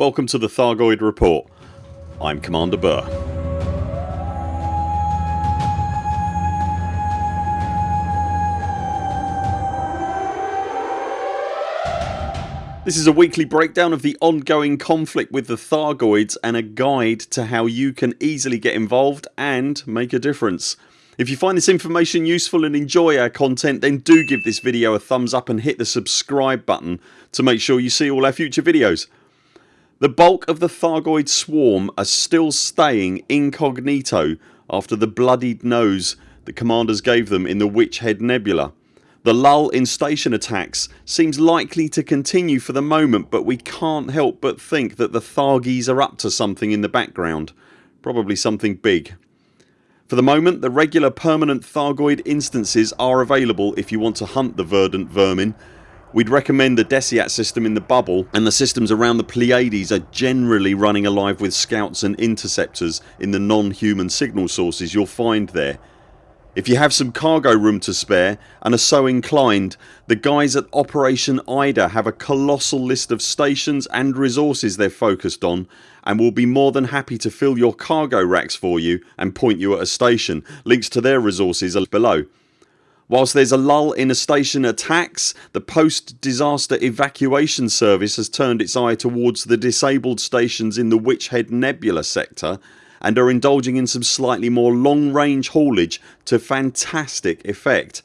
Welcome to the Thargoid Report. I'm Commander Burr. This is a weekly breakdown of the ongoing conflict with the Thargoids and a guide to how you can easily get involved and make a difference. If you find this information useful and enjoy our content then do give this video a thumbs up and hit the subscribe button to make sure you see all our future videos. The bulk of the Thargoid swarm are still staying incognito after the bloodied nose the commanders gave them in the Witch Head Nebula. The lull in station attacks seems likely to continue for the moment but we can't help but think that the Thargies are up to something in the background. Probably something big. For the moment the regular permanent Thargoid instances are available if you want to hunt the verdant vermin. We'd recommend the Deciat system in the bubble and the systems around the Pleiades are generally running alive with scouts and interceptors in the non-human signal sources you'll find there. If you have some cargo room to spare and are so inclined the guys at Operation Ida have a colossal list of stations and resources they're focused on and will be more than happy to fill your cargo racks for you and point you at a station. Links to their resources are below. Whilst there's a lull in a station attacks the post disaster evacuation service has turned its eye towards the disabled stations in the Witch Head Nebula sector and are indulging in some slightly more long range haulage to fantastic effect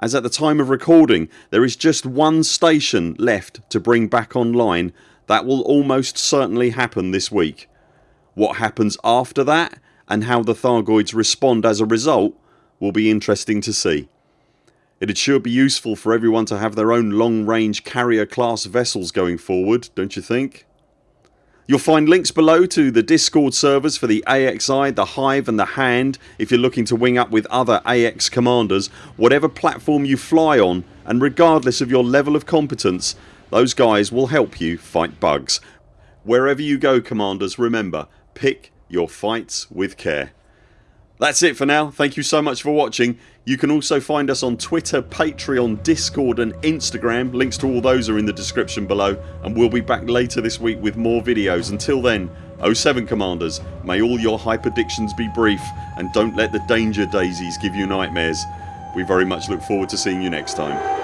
as at the time of recording there is just one station left to bring back online that will almost certainly happen this week. What happens after that and how the Thargoids respond as a result will be interesting to see. It'd sure be useful for everyone to have their own long range carrier class vessels going forward don't you think? You'll find links below to the discord servers for the AXI, the Hive and the Hand if you're looking to wing up with other AX commanders whatever platform you fly on and regardless of your level of competence those guys will help you fight bugs. Wherever you go commanders remember pick your fights with care. That's it for now. Thank you so much for watching. You can also find us on Twitter, Patreon, Discord and Instagram. Links to all those are in the description below and we'll be back later this week with more videos. Until then 0 7 CMDRs may all your hype hyperdictions be brief and don't let the danger daisies give you nightmares. We very much look forward to seeing you next time.